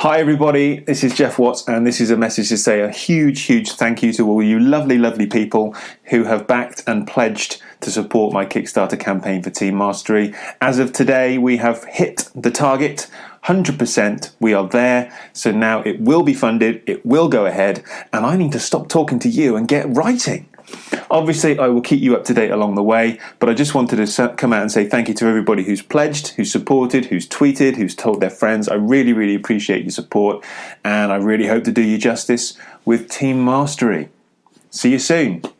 Hi, everybody. This is Jeff Watts, and this is a message to say a huge, huge thank you to all you lovely, lovely people who have backed and pledged to support my Kickstarter campaign for Team Mastery. As of today, we have hit the target 100%. We are there. So now it will be funded, it will go ahead, and I need to stop talking to you and get writing. Obviously, I will keep you up to date along the way, but I just wanted to come out and say thank you to everybody who's pledged, who's supported, who's tweeted, who's told their friends. I really, really appreciate your support, and I really hope to do you justice with Team Mastery. See you soon.